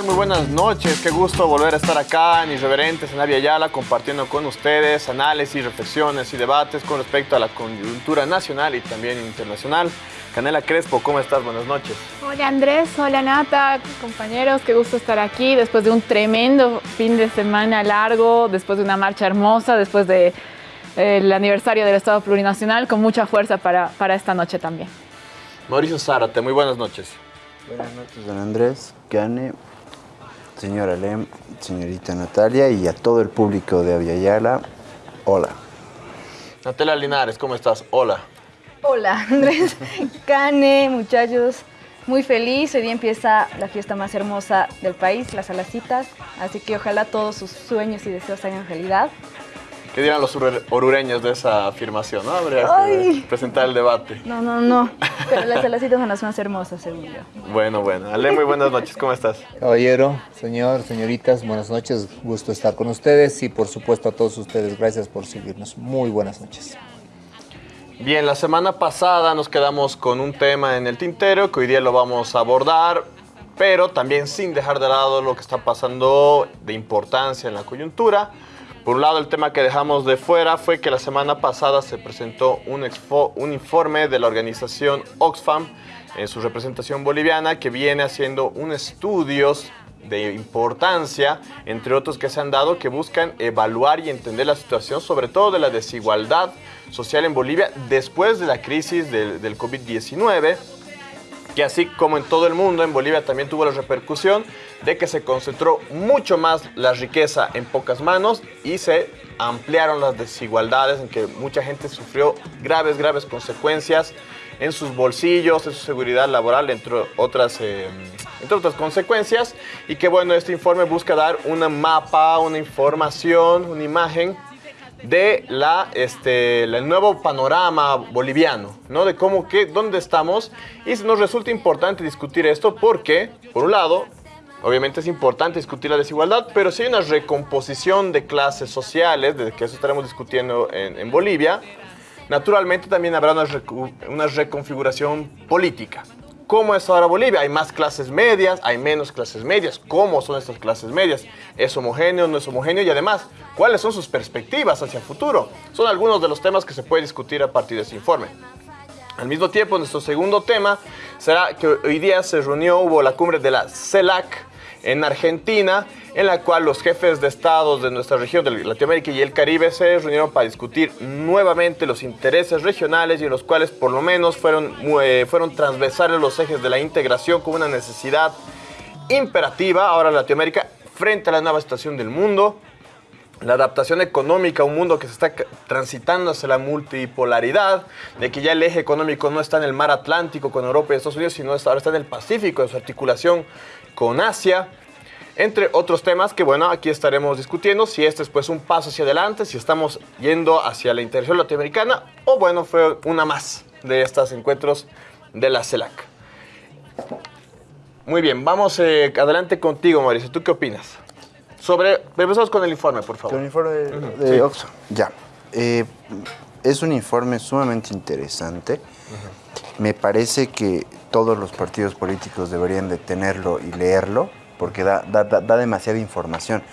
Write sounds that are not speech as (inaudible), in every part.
Muy buenas noches. Qué gusto volver a estar acá en Irreverentes, en Avia Yala, compartiendo con ustedes análisis, reflexiones y debates con respecto a la coyuntura nacional y también internacional. Canela Crespo, ¿cómo estás? Buenas noches. Hola Andrés, hola Nata, compañeros, qué gusto estar aquí después de un tremendo fin de semana largo, después de una marcha hermosa, después del de, aniversario del Estado Plurinacional, con mucha fuerza para, para esta noche también. Mauricio Zárate, muy buenas noches. Buenas noches, don Andrés, Cane, señora Lem, señorita Natalia y a todo el público de Aviala. Hola. Natalia Linares, ¿cómo estás? Hola. Hola, (laughs) Andrés, Cane, muchachos. Muy feliz, hoy día empieza la fiesta más hermosa del país, las alacitas, así que ojalá todos sus sueños y deseos se hagan realidad. ¿Qué dirán los orureños de esa afirmación? ¿no? Habría que presentar el debate. No, no, no. Pero las alacitas son las más hermosas, según yo. Bueno, bueno. Ale, muy buenas noches. ¿Cómo estás? Caballero, señor, señoritas, buenas noches. Gusto estar con ustedes y, por supuesto, a todos ustedes, gracias por seguirnos. Muy buenas noches. Bien, la semana pasada nos quedamos con un tema en el tintero que hoy día lo vamos a abordar, pero también sin dejar de lado lo que está pasando de importancia en la coyuntura. Por un lado, el tema que dejamos de fuera fue que la semana pasada se presentó un, un informe de la organización Oxfam en su representación boliviana que viene haciendo un estudios de importancia, entre otros que se han dado, que buscan evaluar y entender la situación, sobre todo de la desigualdad social en Bolivia después de la crisis del COVID-19, que así como en todo el mundo, en Bolivia también tuvo la repercusión de que se concentró mucho más la riqueza en pocas manos y se ampliaron las desigualdades en que mucha gente sufrió graves, graves consecuencias en sus bolsillos, en su seguridad laboral, entre otras, eh, entre otras consecuencias. Y que bueno, este informe busca dar una mapa, una información, una imagen de la, este, el nuevo panorama boliviano, ¿no? De cómo, qué, dónde estamos. Y nos resulta importante discutir esto porque, por un lado, obviamente es importante discutir la desigualdad, pero si hay una recomposición de clases sociales, de que eso estaremos discutiendo en, en Bolivia, naturalmente también habrá una, una reconfiguración política. ¿Cómo es ahora Bolivia? Hay más clases medias, hay menos clases medias. ¿Cómo son estas clases medias? ¿Es homogéneo, no es homogéneo? Y además, ¿cuáles son sus perspectivas hacia el futuro? Son algunos de los temas que se puede discutir a partir de ese informe. Al mismo tiempo, nuestro segundo tema será que hoy día se reunió, hubo la cumbre de la CELAC, en Argentina, en la cual los jefes de estados de nuestra región de Latinoamérica y el Caribe se reunieron para discutir nuevamente los intereses regionales y en los cuales por lo menos fueron, eh, fueron transversales los ejes de la integración como una necesidad imperativa. Ahora Latinoamérica frente a la nueva situación del mundo, la adaptación económica a un mundo que se está transitando hacia la multipolaridad, de que ya el eje económico no está en el mar Atlántico con Europa y Estados Unidos, sino ahora está en el Pacífico, en su articulación con Asia, entre otros temas que, bueno, aquí estaremos discutiendo si este es pues un paso hacia adelante, si estamos yendo hacia la integración latinoamericana o, bueno, fue una más de estos encuentros de la CELAC. Muy bien, vamos eh, adelante contigo, Mauricio. ¿Tú qué opinas? Sobre, empezamos con el informe, por favor. El informe de, de sí. Oxfam. Ya. Eh, es un informe sumamente interesante. Uh -huh. Me parece que todos los partidos políticos deberían de tenerlo y leerlo, porque da, da, da demasiada información.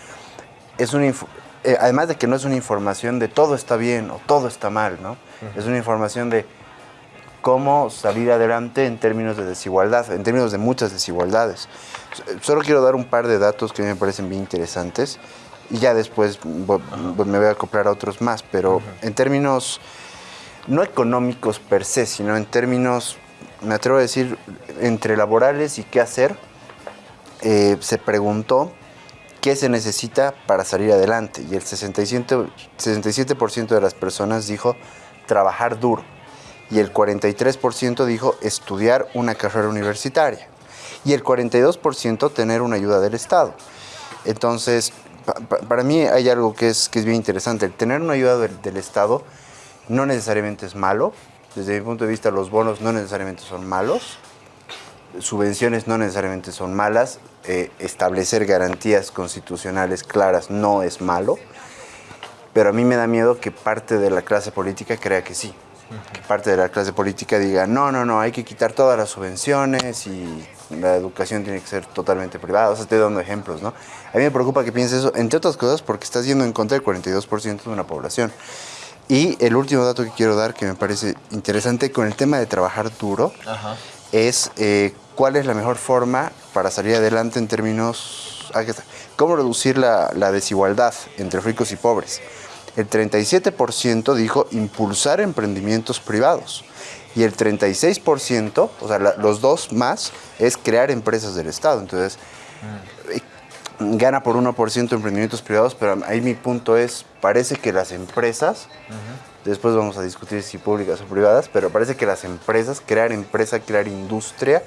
Es un inf eh, además de que no es una información de todo está bien o todo está mal, ¿no? Uh -huh. Es una información de cómo salir adelante en términos de desigualdad, en términos de muchas desigualdades. Solo quiero dar un par de datos que me parecen bien interesantes y ya después me voy a acoplar a otros más, pero uh -huh. en términos no económicos per se, sino en términos, me atrevo a decir, entre laborales y qué hacer, eh, se preguntó qué se necesita para salir adelante y el 67%, 67 de las personas dijo trabajar duro y el 43% dijo estudiar una carrera universitaria y el 42% tener una ayuda del Estado. Entonces, pa para mí hay algo que es, que es bien interesante. El tener una ayuda del, Estado no necesariamente es malo. Desde mi punto de vista, los bonos no necesariamente son malos. Subvenciones no necesariamente son malas. Eh, establecer garantías constitucionales claras no es malo. Pero a mí me da miedo que parte de la clase política crea que sí que parte de la clase política diga, no, no, no, hay que quitar todas las subvenciones y la educación tiene que ser totalmente privada. O sea, estoy dando ejemplos, ¿no? A mí me preocupa que piense eso, entre otras cosas, porque estás yendo en contra del 42% de una población. Y el último dato que quiero dar, que me parece interesante, con el tema de trabajar duro, es eh, cuál es la mejor forma para salir adelante en términos... Aquí está. ¿Cómo reducir la, la desigualdad entre ricos y pobres? El 37% dijo impulsar emprendimientos privados y el 36%, o sea, la- los dos más, es crear empresas del Estado. Entonces, eh, gana por 1% emprendimientos privados, pero ahí mi punto es, parece que las empresas, después vamos a discutir si públicas o privadas, pero parece que las empresas, crear empresa, crear industria,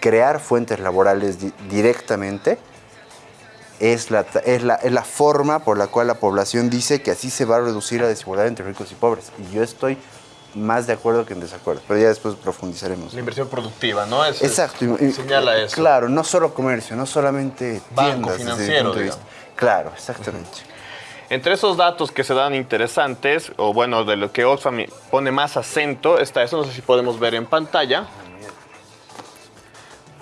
crear fuentes laborales di- directamente, es la, es, la, es la forma por la cual la población dice que así se va a reducir la desigualdad entre ricos y pobres. Y yo estoy más de acuerdo que en desacuerdo, pero ya después profundizaremos. La inversión productiva, ¿no? Es- Exacto. y- Señala eso. Claro, no solo comercio, no solamente Banco tiendas. desde financiero, punto de vista. Claro, exactamente. Entre esos datos que se dan interesantes, o bueno, de lo que Oxfam pone más acento, está eso, no sé si podemos ver en pantalla.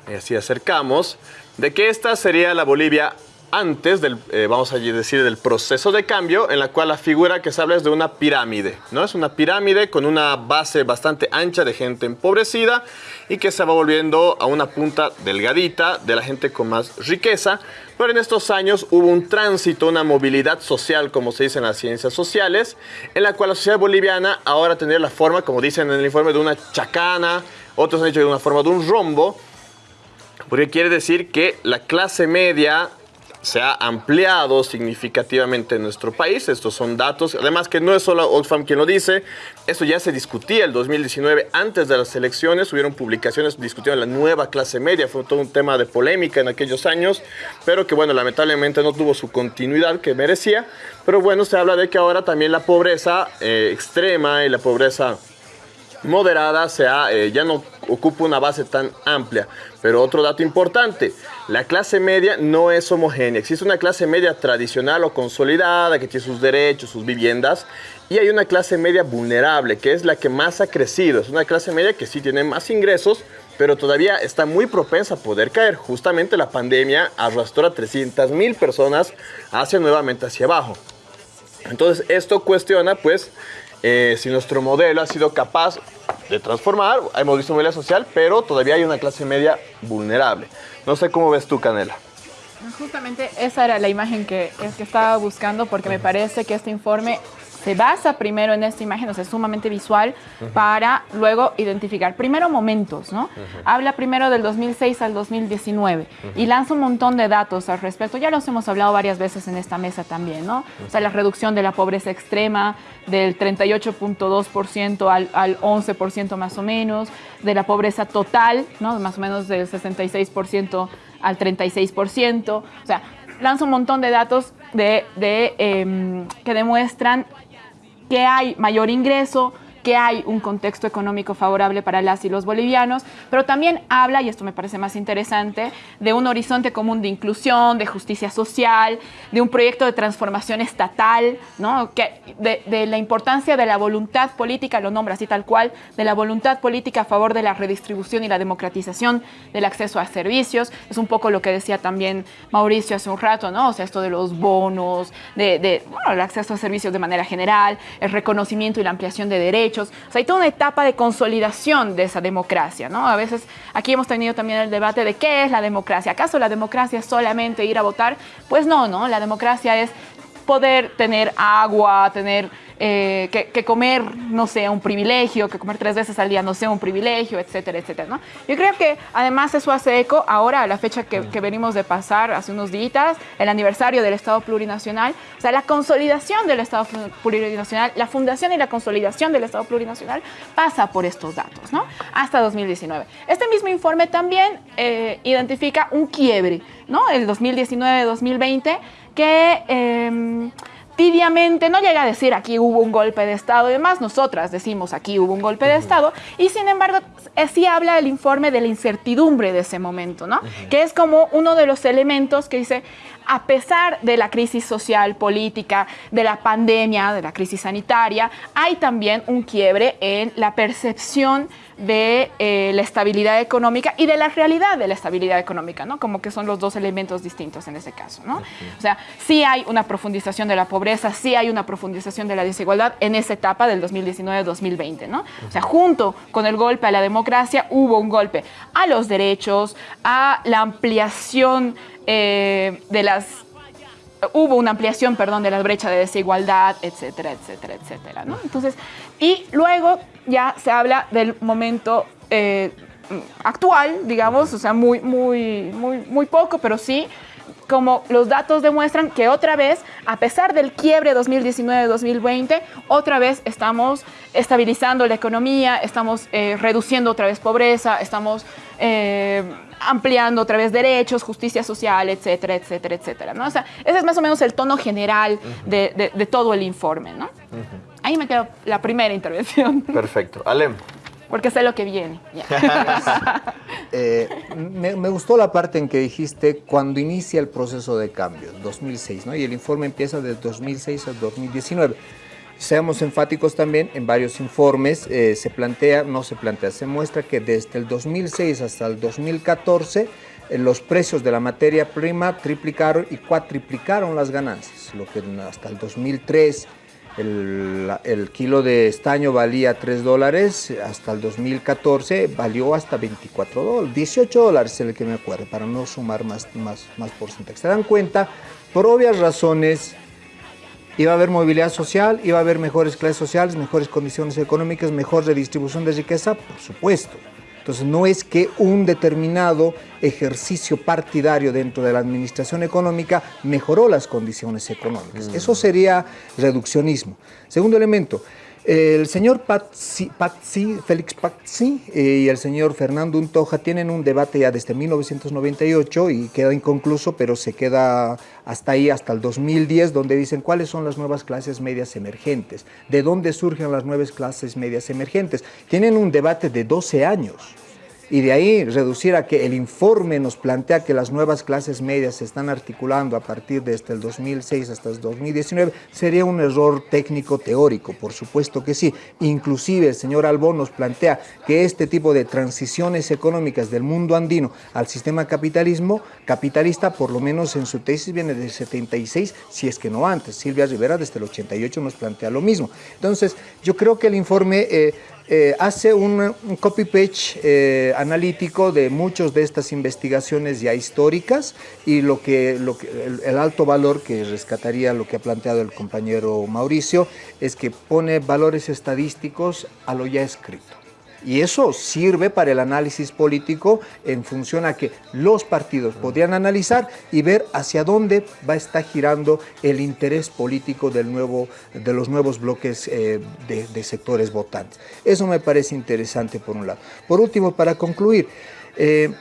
Y así acercamos, de que esta sería la Bolivia antes del, eh, vamos a decir, del proceso de cambio, en la cual la figura que se habla es de una pirámide, ¿no? Es una pirámide con una base bastante ancha de gente empobrecida y que se va volviendo a una punta delgadita de la gente con más riqueza, pero en estos años hubo un tránsito, una movilidad social, como se dice en las ciencias sociales, en la cual la sociedad boliviana ahora tendría la forma, como dicen en el informe, de una chacana, otros han dicho de una forma de un rombo, porque quiere decir que la clase media se ha ampliado significativamente en nuestro país. Estos son datos. Además que no es solo Oxfam quien lo dice. Esto ya se discutía el 2019 antes de las elecciones. Hubieron publicaciones discutiendo la nueva clase media. Fue todo un tema de polémica en aquellos años. Pero que bueno, lamentablemente no tuvo su continuidad que merecía. Pero bueno, se habla de que ahora también la pobreza eh, extrema y la pobreza moderada sea, eh, ya no ocupa una base tan amplia. Pero otro dato importante, la clase media no es homogénea. Existe una clase media tradicional o consolidada que tiene sus derechos, sus viviendas, y hay una clase media vulnerable, que es la que más ha crecido. Es una clase media que sí tiene más ingresos, pero todavía está muy propensa a poder caer. Justamente la pandemia arrastró a 300 mil personas hacia nuevamente hacia abajo. Entonces esto cuestiona pues eh, si nuestro modelo ha sido capaz de transformar, hemos visto movilidad social, pero todavía hay una clase media vulnerable. No sé cómo ves tú, Canela. Justamente esa era la imagen que, que estaba buscando porque me parece que este informe se basa primero en esta imagen, o sea, es sumamente visual, para luego identificar primero momentos, ¿no? Habla primero del 2006 al 2019 y lanza un montón de datos al respecto. Ya los hemos hablado varias veces en esta mesa también, ¿no? O sea, la reducción de la pobreza extrema del 38.2% al, al 11% más o menos, de la pobreza total, ¿no? Más o menos del 66% al 36%. O sea, lanza un montón de datos de, de, em, que demuestran que hay mayor ingreso, que hay un contexto económico favorable para las y los bolivianos, pero también habla, y esto me parece más interesante, de un horizonte común de inclusión, de justicia social, de un proyecto de transformación estatal, ¿no? de, la importancia de la voluntad política, lo nombra así tal cual, de la voluntad política a favor de la redistribución y la democratización del acceso a servicios. Es un poco lo que decía también Mauricio hace un rato, ¿no? O sea, esto de los bonos, de bueno, el acceso a servicios de manera general, el reconocimiento y la ampliación de derechos. O sea, hay toda una etapa de consolidación de esa democracia, ¿no? A veces aquí hemos tenido también el debate de qué es la democracia. ¿Acaso la democracia es solamente ir a votar? Pues no, ¿no? La democracia es poder tener agua, tener eh, que, que, comer no sea un privilegio, que comer tres veces al día no sea un privilegio, etcétera, etcétera. ¿no? Yo creo que además eso hace eco ahora a la fecha que, que venimos de pasar hace unos días, el aniversario del Estado plurinacional, o sea, la consolidación del Estado plurinacional, la fundación y la consolidación del Estado plurinacional pasa por estos datos, ¿no? Hasta 2019. Este mismo informe también eh, identifica un quiebre, ¿no? El 2019-2020 que... Eh, tibiamente, no llega a decir aquí hubo un golpe de Estado y demás, nosotras decimos aquí hubo un golpe de Estado, y sin embargo eh, sí habla el informe de la incertidumbre de ese momento, ¿no? Que es como uno de los elementos que dice, a pesar de la crisis social, política, de la pandemia, de la crisis sanitaria, hay también un quiebre en la percepción de eh, la estabilidad económica y de la realidad de la estabilidad económica, ¿no? Como que son los dos elementos distintos en ese caso, ¿no? O sea, sí hay una profundización de la pobreza, sí hay una profundización de la desigualdad en esa etapa del 2019-2020, ¿no? O sea, junto con el golpe a la democracia hubo un golpe a los derechos, a la ampliación eh, de las hubo una ampliación, perdón, de la brecha de desigualdad, etcétera, etcétera, etcétera, ¿no? Entonces, y luego ya se habla del momento eh, actual, digamos, o sea, muy, muy, muy, muy poco, pero sí, como los datos demuestran que otra vez, a pesar del quiebre 2019-2020, otra vez estamos estabilizando la economía, estamos eh, reduciendo otra vez pobreza, estamos eh, ampliando otra vez derechos, justicia social, etcétera, etcétera, etcétera. ¿no? O sea, ese es más o menos el tono general de, de, todo el informe. ¿no? Ahí me quedo la primera intervención. (laughs) Perfecto. Alem. Porque sé lo que viene. (laughs) eh, me, me, gustó la parte en que dijiste cuando inicia el proceso de cambio, 2006, ¿no? Y el informe empieza desde 2006 a 2019 seamos enfáticos también, en varios informes eh, se plantea, no se plantea, se muestra que desde el 2006 hasta el 2014 eh, los precios de la materia prima triplicaron y cuatriplicaron las ganancias, lo que hasta el 2003 el, el, kilo de estaño valía 3 dólares, hasta el 2014 valió hasta 24 dólares, 18 dólares es el que me acuerdo, para no sumar más, más, más porcentaje. Se dan cuenta, por obvias razones, Iba a haber movilidad social, iba a haber mejores clases sociales, mejores condiciones económicas, mejor redistribución de riqueza, por supuesto. Entonces no es que un determinado ejercicio partidario dentro de la administración económica mejoró las condiciones económicas. Mm. Eso sería reduccionismo. Segundo elemento, el señor Patsi, Félix Patsi eh, y el señor Fernando Untoja tienen un debate ya desde 1998 y queda inconcluso, pero se queda hasta ahí, hasta el 2010, donde dicen cuáles son las nuevas clases medias emergentes, de dónde surgen las nuevas clases medias emergentes. Tienen un debate de 12 años y de ahí reducir a que el informe nos plantea que las nuevas clases medias se están articulando a partir de este el 2006 hasta el 2019 sería un error técnico teórico, por supuesto que sí. Inclusive el señor Albón nos plantea que este tipo de transiciones económicas del mundo andino al sistema capitalismo capitalista, por lo menos en su tesis viene del 76, si es que no antes. Silvia Rivera desde el 88 nos plantea lo mismo. Entonces, yo creo que el informe eh, eh, hace un, copy-page eh, analítico de muchas de estas investigaciones ya históricas y lo que, el, alto valor que rescataría lo que ha planteado el compañero Mauricio es que pone valores estadísticos a lo ya escrito. Y eso sirve para el análisis político en función a que los partidos podrían analizar y ver hacia dónde va a estar girando el interés político del nuevo, de los nuevos bloques eh, de, sectores votantes. Eso me parece interesante por un lado. Por último, para concluir, eh,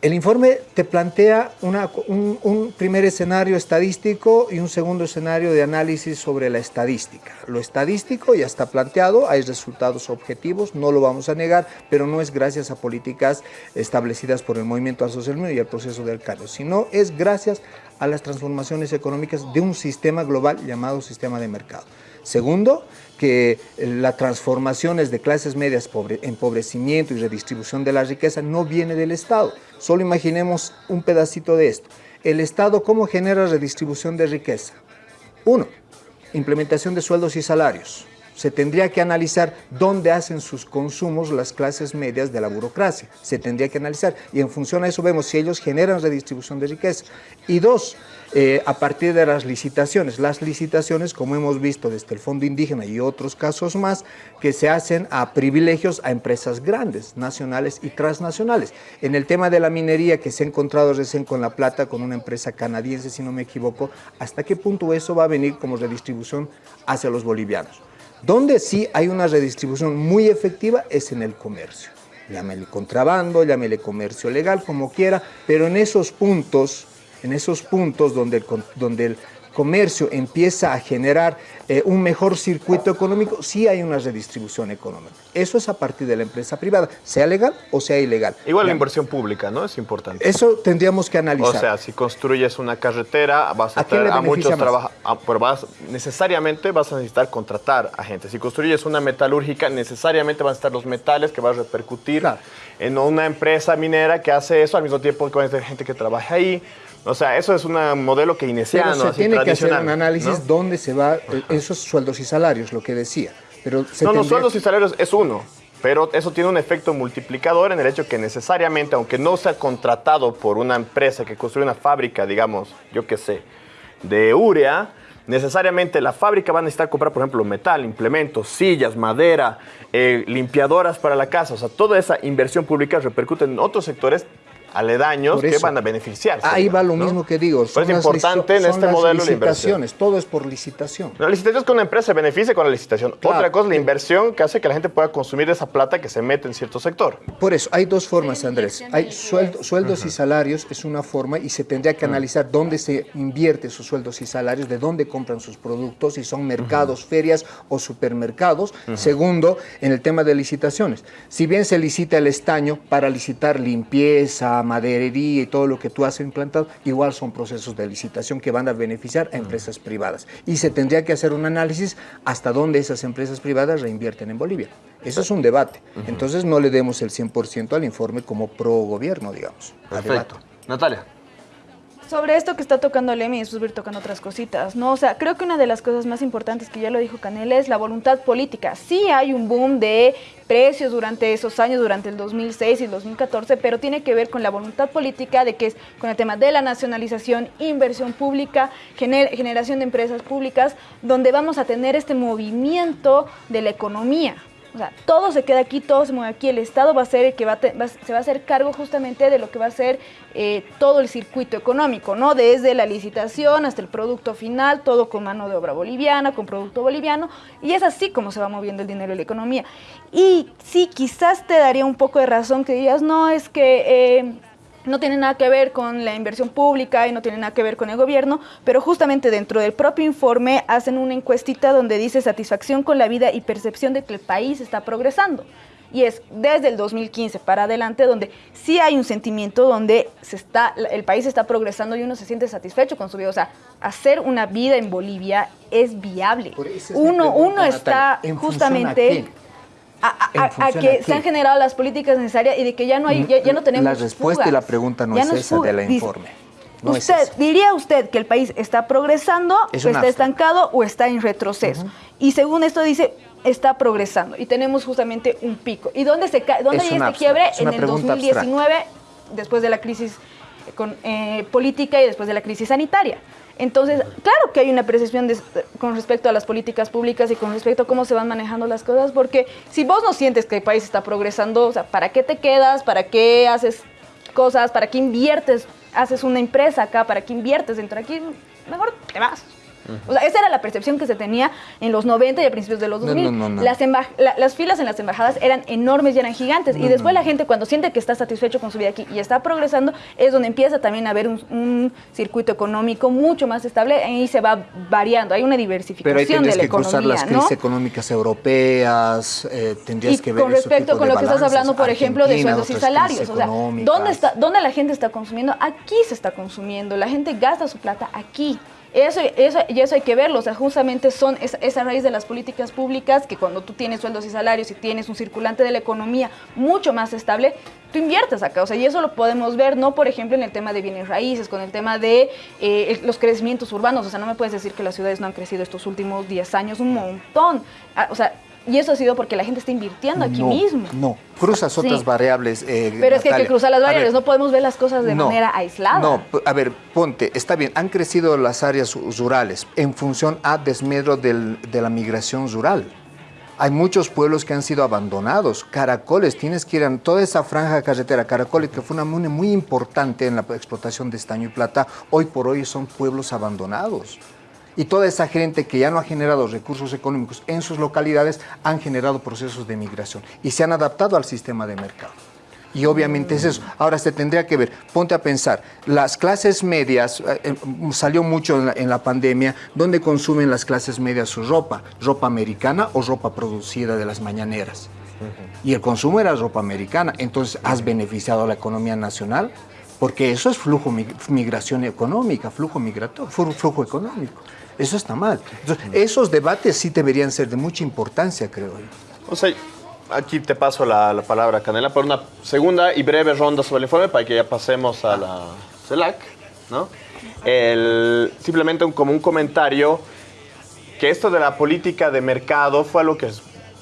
el informe te plantea un, primer escenario estadístico y un segundo escenario de análisis sobre la estadística. Lo estadístico ya está planteado, hay resultados objetivos, no lo vamos a negar, pero no es gracias a políticas establecidas por el movimiento al socialismo y al proceso del cambio, sino es gracias a las transformaciones económicas de un sistema global llamado sistema de mercado. Segundo, que las transformaciones de clases medias, empobrecimiento y redistribución de la riqueza no viene del Estado. Solo imaginemos un pedacito de esto. El Estado, ¿cómo genera redistribución de riqueza? Uno, implementación de sueldos y salarios. Se tendría que analizar dónde hacen sus consumos las clases medias de la burocracia. Se tendría que analizar y en función a eso vemos si ellos generan redistribución de riqueza. Y dos, eh, a partir de las licitaciones. Las licitaciones, como hemos visto desde el Fondo Indígena y otros casos más, que se hacen a privilegios a empresas grandes, nacionales y transnacionales. En el tema de la minería que se ha encontrado recién con La Plata, con una empresa canadiense, si no me equivoco, ¿hasta qué punto eso va a venir como redistribución hacia los bolivianos? Donde sí hay una redistribución muy efectiva es en el comercio. Llámele contrabando, llámele comercio legal, como quiera, pero en esos puntos en esos puntos donde, donde comercio empieza a generar eh, un mejor circuito económico, sí hay una redistribución económica. Eso es a partir de la empresa privada, sea legal o sea ilegal. Igual la inversión pública, ¿no? Es importante. Eso tendríamos que O analizar. sea, si construyes una carretera, vas a, ¿A le a muchos trabajadores, necesariamente vas a necesitar contratar a gente. Si construyes una metalúrgica, necesariamente van a estar los metales que va a repercutir Claro. en una empresa minera que hace eso, al mismo tiempo que va a tener gente que trabaja ahí. O sea, eso es un modelo keynesiano, Pero se así, tiene que hacer un análisis ¿no? dónde se va eh, esos sueldos y salarios, lo que decía. Pero se No, los sueldos y salarios es uno, pero eso tiene un efecto multiplicador en el hecho que necesariamente, aunque no sea contratado por una empresa que construye una fábrica, digamos, yo qué sé, de urea, necesariamente la fábrica va a necesitar comprar, por ejemplo, metal, implementos, sillas, madera, eh, limpiadoras para la casa. O sea, toda esa inversión pública repercute en otros sectores aledaños que van a beneficiarse. Ahí va lo ¿no? mismo que digo. Pero son es las importante en son este las modelo la inversión. licitaciones, todo es por licitación. La licitación es que una empresa se beneficie con la licitación. Claro. Otra cosa es la inversión que hace que la gente pueda consumir esa plata que se mete en cierto sector. Por eso, hay dos formas, Andrés. Hay sueldo- sueldos y salarios, es una forma, y se tendría que analizar dónde se invierte sus sueldos y salarios, de dónde compran sus productos, si son mercados, ferias o supermercados. Segundo, en el tema de licitaciones. Si bien se licita el estaño para licitar limpieza, maderería y todo lo que tú has implantado, igual son procesos de licitación que van a beneficiar a empresas privadas. Y se tendría que hacer un análisis hasta dónde esas empresas privadas reinvierten en Bolivia. Eso es un debate. Entonces no le demos el 100% al informe como pro gobierno, digamos. a debate. Natalia. Sobre esto que está tocando Lemi y después ir tocando otras cositas, ¿no? O sea, creo que una de las cosas más importantes que ya lo dijo Canel es la voluntad política. Sí hay un boom de precios durante esos años, durante el 2006 y el 2014, pero tiene que ver con la voluntad política de que es con el tema de la nacionalización, inversión pública, gener- generación de empresas públicas, donde vamos a tener este movimiento de la economía. O sea, todo se queda aquí, todo se mueve aquí. El Estado va a ser el que va se va a hacer cargo justamente de lo que va a ser eh, todo el circuito económico, ¿no? Desde la licitación hasta el producto final, todo con mano de obra boliviana, con producto boliviano. Y es así como se va moviendo el dinero y la economía. Y sí, quizás te daría un poco de razón que digas, no, es que... eh, no tiene nada que ver con la inversión pública y no tiene nada que ver con el gobierno, pero justamente dentro del propio informe hacen una encuestita donde dice satisfacción con la vida y percepción de que el país está progresando. Y es desde el 2015 para adelante donde sí hay un sentimiento donde se está, el país está progresando y uno se siente satisfecho con su vida. O sea, hacer una vida en Bolivia es viable. Por eso es mi Uno, pregunta, uno está Natalia, ¿en función a justamente? A, a- ¿En a- a función que se han generado las políticas necesarias y de que ya no hay, ya, ya no tenemos La respuesta y la fugas. pregunta no Ya es esa del Dice, informe. No usted. ¿Diría usted que el país está progresando, Es o está estancado o está en retroceso? Y según esto dice, está progresando y tenemos justamente un pico. ¿Y dónde, se cae, dónde Es hay este quiebre? En el pregunta 2019, después de la crisis con- eh, política y después de la crisis sanitaria. Entonces, claro que hay una percepción con respecto a las políticas públicas y con respecto a cómo se van manejando las cosas, porque si vos no sientes que el país está progresando, o sea, ¿para qué te quedas? ¿Para qué haces cosas? ¿Para qué inviertes? Haces una empresa acá, ¿para qué inviertes dentro de aquí? Mejor te vas. O sea, esa era la percepción que se tenía en los 90 y a principios de los No, 2000. no, no, no. Las, la- las filas en las embajadas eran enormes y eran gigantes. y después la gente cuando siente que está satisfecho con su vida aquí y está progresando, es donde empieza también a haber un, un circuito económico mucho más estable y se va variando. Hay una diversificación Pero ahí de tendrías la que cruzar las crisis económicas europeas, eh, tendrías Y que ver con respecto tipo con de lo que estás hablando, por ejemplo, de sueldos y salarios. O sea. ¿dónde, está, ¿dónde la gente está consumiendo? Aquí se está consumiendo. La gente gasta su plata aquí. Eso, eso, y eso hay que verlo. O sea, justamente son esa, esa raíz de las políticas públicas que cuando tú tienes sueldos y salarios y tienes un circulante de la economía mucho más estable, tú inviertes acá. O sea, y eso lo podemos ver, no por ejemplo en el tema de bienes raíces, con el tema de eh, los crecimientos urbanos. O sea, no me puedes decir que las ciudades no han crecido estos últimos 10 años un montón. Ah, o sea, y eso ha sido porque la gente está invirtiendo aquí no, mismo. No, cruzas otras Sí. variables. eh, Pero es que hay que cruzar las ver, variables, no podemos ver las cosas de no, manera aislada. No, a ver, ponte, está bien, han crecido las áreas rurales en función a desmedro del- de la migración rural. Hay muchos pueblos que han sido abandonados. Caracoles, tienes que ir a toda esa franja carretera. Caracoles, que fue una mune muy importante en la explotación de estaño y plata, hoy por hoy son pueblos abandonados. Y toda esa gente que ya no ha generado recursos económicos en sus localidades han generado procesos de migración y se han adaptado al sistema de mercado. Y obviamente es eso. Ahora se tendría que ver, ponte a pensar, las clases medias, eh, eh, salió mucho en la, pandemia, ¿dónde consumen las clases medias su ropa? ¿Ropa americana o ropa producida de las mañaneras? Y el consumo era ropa americana. Entonces, ¿has beneficiado a la economía nacional? Porque eso es flujo, mig- migración económica, flujo migratorio, flu- flujo económico. Eso está mal. Entonces, esos debates sí deberían ser de mucha importancia, creo yo. O sea, aquí te paso la, la palabra, Canela, por una segunda y breve ronda sobre el informe para que ya pasemos a la CELAC, ¿no? El- simplemente un, como un comentario que esto de la política de mercado fue algo que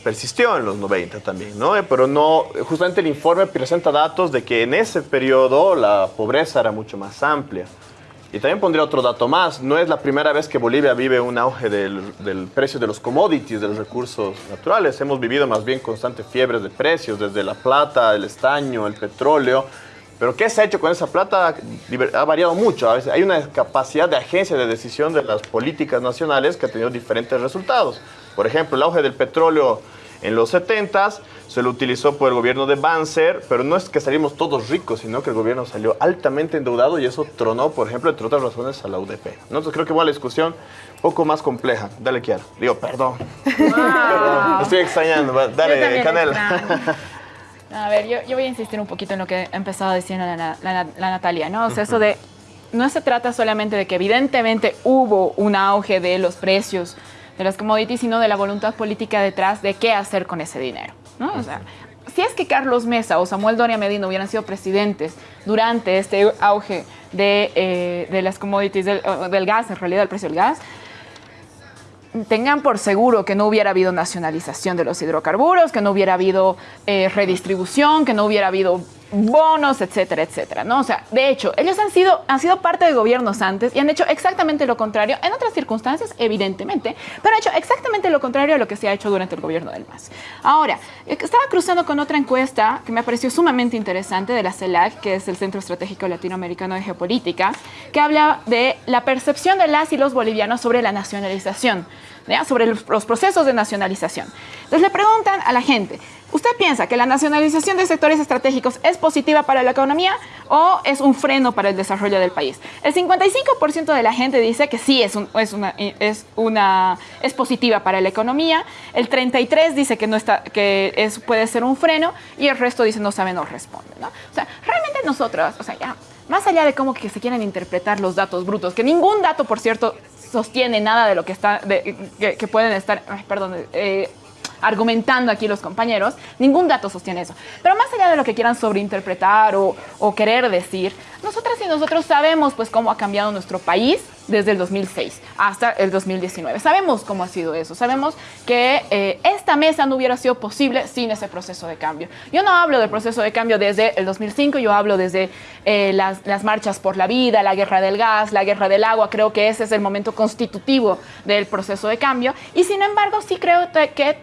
persistió en los 90 también, ¿no? Eh, Pero no, justamente el informe presenta datos de que en ese periodo la pobreza era mucho más amplia. Y también pondría otro dato más, no es la primera vez que Bolivia vive un auge del, del precio de los commodities, de los recursos naturales. Hemos vivido más bien constantes fiebres de precios, desde la plata, el estaño, el petróleo. Pero ¿qué se ha hecho con esa plata? Ha variado mucho. A veces hay una capacidad de agencia de decisión de las políticas nacionales que ha tenido diferentes resultados. Por ejemplo, el auge del petróleo en los 70s se lo utilizó por el gobierno de Banzer, pero no es que salimos todos ricos, sino que el gobierno salió altamente endeudado y eso tronó, por ejemplo, entre otras razones, a la UDP. ¿no? Entonces creo que va la discusión un poco más compleja. Dale, Kiara. Digo, perdón. (laughs) Perdón, me estoy extrañando. Dale, Canela. A ver, yo, yo voy a insistir un poquito en lo que ha empezado diciendo la, la- la- la Natalia, ¿no? O sea, eso de, no se trata solamente de que evidentemente hubo un auge de los precios de las commodities, sino de la voluntad política detrás de qué hacer con ese dinero. O sea, si es que Carlos Mesa o Samuel Doria Medina hubieran sido presidentes durante este auge de, eh, de las commodities, del gas, en realidad el precio del gas, tengan por seguro que no hubiera habido nacionalización de los hidrocarburos, que no hubiera habido eh, redistribución, que no hubiera habido bonos, etcétera, etcétera, ¿no? O sea, de hecho, ellos han sido, han sido parte de gobiernos antes y han hecho exactamente lo contrario, en otras circunstancias, evidentemente, pero han hecho exactamente lo contrario a lo que se ha hecho durante el gobierno del MAS. Ahora, eh, estaba cruzando con otra encuesta que me pareció sumamente interesante de la CELAC, que es el Centro Estratégico Latinoamericano de Geopolítica, que habla de la percepción de las y los bolivianos sobre la nacionalización. sobre los procesos de nacionalización. Entonces le preguntan a la gente, ¿usted piensa que la nacionalización de sectores estratégicos es positiva para la economía o es un freno para el desarrollo del país? El 55% de la gente dice que sí es, un- es, una, es, positiva para la economía, el 33% dice que, no está, que es, puede ser un freno y el resto dice no sabe, no responde. ¿no? O sea, realmente nosotros, o sea, ya, más allá de cómo que se quieren interpretar los datos brutos, que ningún dato, por cierto, sostiene nada de lo que está de- que, pueden estar perdón eh, argumentando aquí los compañeros ningún dato sostiene eso. Pero más allá de lo que quieran sobreinterpretar o, o querer decir nosotras y nosotros sabemos pues cómo ha cambiado nuestro país desde el 2006 hasta el 2019 sabemos cómo ha sido eso. Sabemos que eh, esta mesa no hubiera sido posible sin ese proceso de cambio. Yo no hablo del proceso de cambio desde el 2005 yo hablo desde eh, las, las marchas por la vida la guerra del gas la guerra del agua. Creo que ese es el momento constitutivo del proceso de cambio. Y sin embargo sí creo que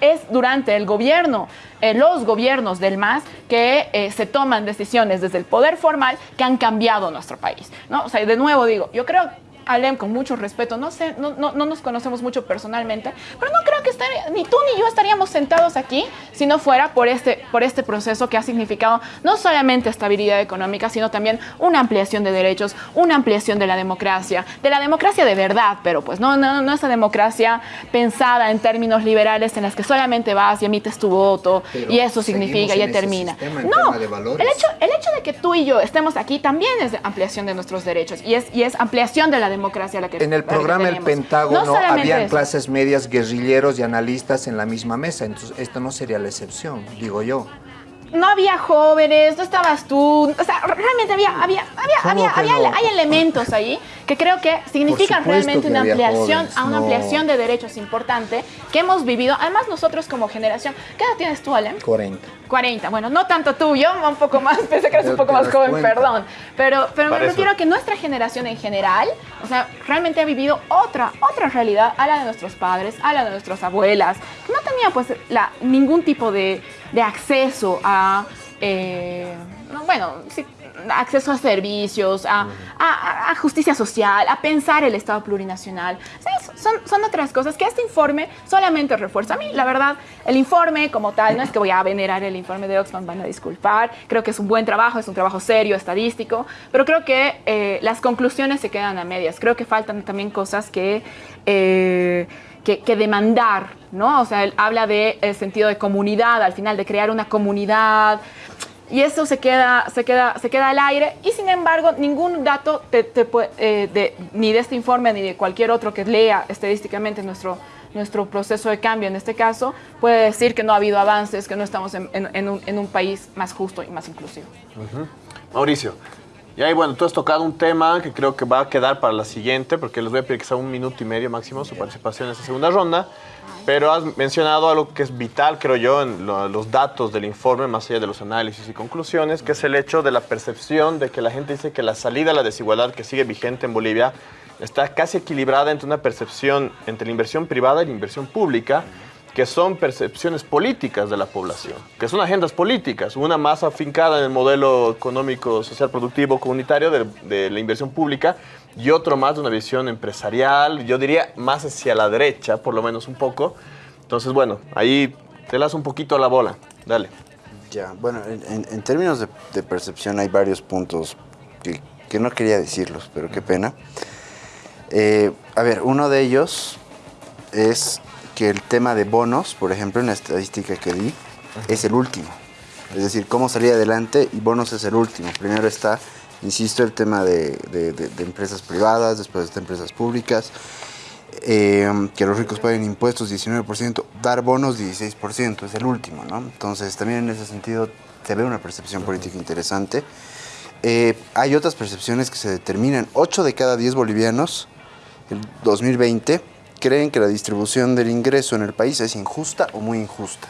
es durante el gobierno, eh, los gobiernos del MAS, que eh, se toman decisiones desde el poder formal que han cambiado nuestro país. ¿no? O sea, de nuevo digo, yo creo, Alem, con mucho respeto, no sé, no, no, no nos conocemos mucho personalmente, pero no creo que estaría- ni tú ni yo estaríamos sentados aquí si no fuera por este, por este proceso que ha significado no solamente estabilidad económica, sino también una ampliación de derechos, una ampliación de la democracia, de la democracia de verdad, pero pues no, no, no esa democracia pensada en términos liberales en las que solamente vas y emites tu voto Pero y eso significa seguimos y en ese termina. sistema No, el hecho, el hecho de que tú y yo estemos aquí también es ampliación de nuestros derechos y es, y es ampliación de la democracia a la que En el programa El. Pentágono No habían eso. clases medias, guerrilleros y analistas en la misma mesa, entonces esto no sería la excepción, digo yo. no había jóvenes, no estabas tú, o sea, realmente había, había, había, ¿Cómo había, había- no? hay elementos ahí que creo que significan realmente que una ampliación, jóvenes, a una no. ampliación de derechos importante que hemos vivido, además nosotros como generación, ¿qué edad tienes tú, Alem? 40. 40, bueno, no tanto tú, yo un poco más, (laughs) pensé que eres un poco más joven, cuenta. perdón. Pero, pero me eso. refiero a que nuestra generación en general, o sea, realmente ha vivido otra, otra realidad a la de nuestros padres, a la de nuestras abuelas, que no tenían pues la, ningún tipo de, de acceso a, eh, no, bueno, sí, acceso a servicios, a, a- a justicia social, a pensar el Estado plurinacional. Son, son otras cosas que este informe solamente refuerza. A mí, la verdad, el informe como tal, no es que voy a venerar el informe de Oxfam, van a disculpar. Creo que es un buen trabajo, es un trabajo serio, estadístico, pero creo que eh, las conclusiones se quedan a medias. Creo que faltan también cosas que... eh, que, que demandar, ¿no? O sea, él habla de el sentido de comunidad, al final, de crear una comunidad, y eso se queda, se queda, se queda al aire y sin embargo ningún dato te- te eh, de- ni de este informe ni de cualquier otro que lea estadísticamente nuestro, nuestro proceso de cambio en este caso puede decir que no ha habido avances, que no estamos en- en un, en un país más justo y más inclusivo. Mauricio, y ahí bueno, tú has tocado un tema que creo que va a quedar para la siguiente, porque les voy a pedir un minuto y medio máximo su participación en esta segunda ronda, pero has mencionado algo que es vital, creo yo, en lo- los datos del informe, más allá de los análisis y conclusiones, que es el hecho de la percepción de que la gente dice que la salida a la desigualdad que sigue vigente en Bolivia está casi equilibrada entre una percepción entre la inversión privada y la inversión pública, que son percepciones políticas de la población, que son agendas políticas, una más afincada en el modelo económico, social, productivo, comunitario de, de la inversión pública y otro más de una visión empresarial, yo diría más hacia la derecha, por lo menos un poco. Entonces, bueno, ahí te las un poquito la bola, dale. Ya, bueno, en, en- en términos de, de percepción hay varios puntos que, que no quería decirlos, pero qué pena. Eh, a ver, uno de ellos es que el tema de bonos, por ejemplo, en la estadística que di, es el último. Es decir, cómo salir adelante y bonos es el último. Primero está, insisto, el tema de, de- de- de empresas privadas, después está empresas públicas, eh, que los ricos paguen impuestos 19%, dar bonos 16%, es el último, ¿no? Entonces también en ese sentido se ve una percepción política interesante. Eh, hay otras percepciones que se determinan. 8 de cada 10 bolivianos, en 2020, creen que la distribución del ingreso en el país es injusta o muy injusta.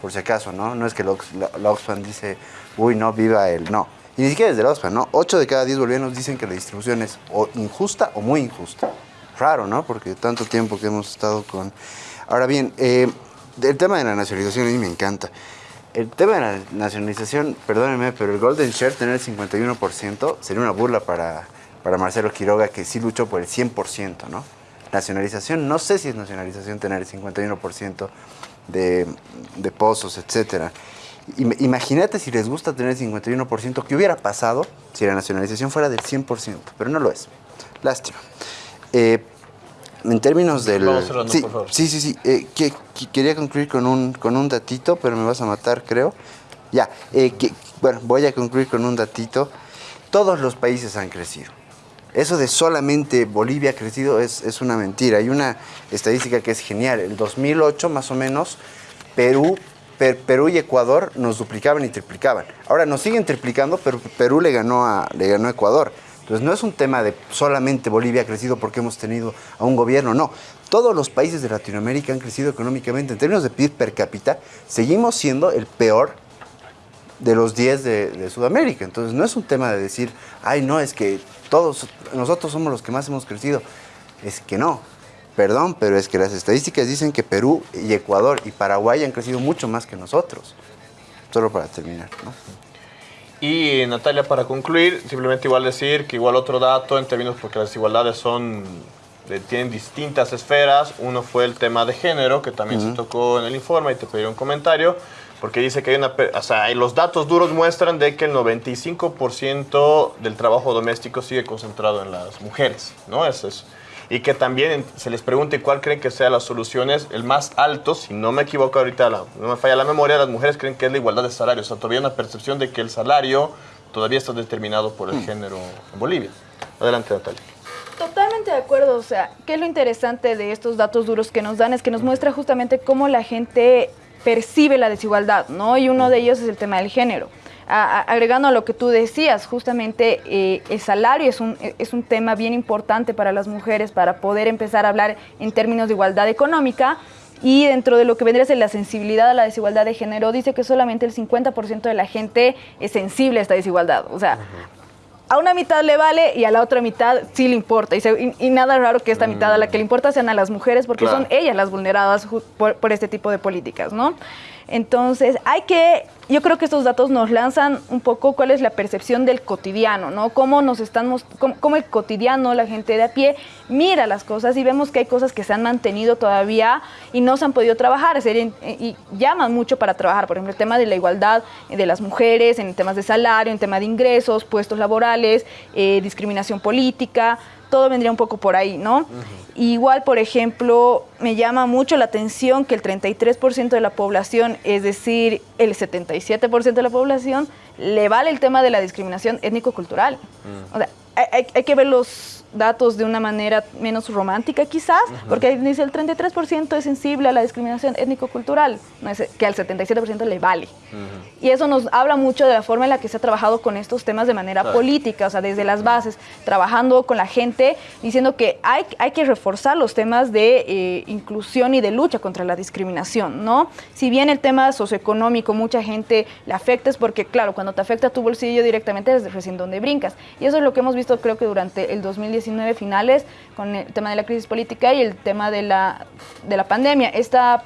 Por si acaso, ¿no? No es que la, Ox- la- la Oxfam dice, uy, no, viva él. No. Y ni siquiera desde la Oxfam, ¿no? 8 de cada 10 bolivianos dicen que la distribución es injusta o muy injusta. Raro, ¿no? Porque tanto tiempo que hemos estado con... Ahora bien, eh, el tema de la nacionalización a mí me encanta. El tema de la nacionalización, perdónenme, pero el Golden Share tener el 51% sería una burla para, para Marcelo Quiroga, que sí luchó por el 100%, ¿no? Nacionalización, no sé si es nacionalización tener el 51% de, de pozos, etcétera. Im- Imagínate si les gusta tener el 51%, ¿qué hubiera pasado si la nacionalización fuera del 100%? Pero no lo es. Lástima. Eh, en términos del... Vamos cerrando, sí, por favor. sí, sí, sí. eh, que- que- quería concluir con un, con un datito, pero me vas a matar, creo. Ya, eh, que- bueno, voy a concluir con un datito. Todos los países han crecido. Eso de solamente Bolivia ha crecido es, es una mentira. Hay una estadística que es genial. El 2008, más o menos, Perú, Per- Perú y Ecuador nos duplicaban y triplicaban. Ahora nos siguen triplicando, pero Perú le ganó a, le ganó a Ecuador. Entonces no es un tema de solamente Bolivia ha crecido porque hemos tenido a un gobierno, no. Todos los países de Latinoamérica han crecido económicamente. En términos de PIB per cápita, seguimos siendo el peor de los 10 de, de Sudamérica. Entonces no es un tema de decir, ay, no, es que todos, nosotros somos los que más hemos crecido. Es que no. Perdón, pero es que las estadísticas dicen que Perú y Ecuador y Paraguay han crecido mucho más que nosotros. Solo para terminar, ¿no? Y Natalia, para concluir, simplemente igual decir que igual otro dato en términos porque las desigualdades son de- tienen distintas esferas. Uno fue el tema de género, que también se tocó en el informe y te pedí un comentario, porque dice que hay una, o sea, los datos duros muestran de que el 95% del trabajo doméstico sigue concentrado en las mujeres, ¿no? Eso es. Y que también se les pregunte cuál creen que sean las soluciones, el más alto, si no me equivoco ahorita, la- no me falla la memoria, las mujeres creen que es la igualdad de salario. O sea, todavía hay una percepción de que el salario todavía está determinado por el género en Bolivia. Adelante, Natalia. Totalmente de acuerdo, o sea, ¿qué es lo interesante de estos datos duros que nos dan? Es que nos muestra justamente cómo la gente percibe la desigualdad, ¿no? Y uno de ellos es el tema del género. Agregando a lo que tú decías, justamente eh, el salario es un, es un tema bien importante para las mujeres para poder empezar a hablar en términos de igualdad económica. Y dentro de lo que vendría a ser la sensibilidad a la desigualdad de género, dice que solamente el 50% de la gente es sensible a esta desigualdad. O sea, a una mitad le vale y a la otra mitad sí le importa. Y, se- y- y nada raro que esta mitad a la que le importa sean a las mujeres porque Claro. son ellas las vulneradas por, por este tipo de políticas, ¿no? Entonces, hay que, yo creo que estos datos nos lanzan un poco cuál es la percepción del cotidiano, ¿no? Cómo nos estamos, cómo, el cotidiano, la gente de a pie, mira las cosas y vemos que hay cosas que se han mantenido todavía y no se han podido trabajar, y llaman mucho para trabajar, por ejemplo, el tema de la igualdad de las mujeres, en temas de salario, en tema de ingresos, puestos laborales, eh, discriminación política, todo vendría un poco por ahí, ¿no? Igual, por ejemplo, me llama mucho la atención que el 33% de la población, es decir, el 77% de la población, le vale el tema de la discriminación étnico-cultural. Mm. O sea, hay, hay, que ver los datos de una manera menos romántica quizás, porque dice el 33% es sensible a la discriminación étnico-cultural, no es que al 77% le vale. Y eso nos habla mucho de la forma en la que se ha trabajado con estos temas de manera política, o sea, desde las bases, trabajando con la gente, diciendo que hay, hay que reforzar los temas de eh, inclusión y de lucha contra la discriminación, ¿no? Si bien el tema socioeconómico mucha gente le afecta, es porque, claro, cuando te afecta tu bolsillo directamente es recién donde brincas. Y eso es lo que hemos visto creo que durante el 2019 finales con el tema de la crisis política y el tema de la, de la pandemia. Esta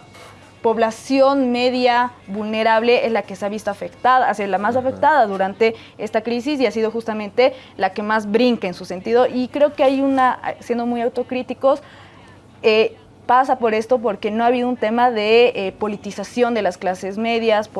población media vulnerable es la que se ha visto afectada, ha sido la más afectada durante esta crisis y ha sido justamente la que más brinca en su sentido. Y creo que hay una, siendo muy autocríticos, eh, pasa por esto porque no ha habido un tema de eh, politización de las clases medias,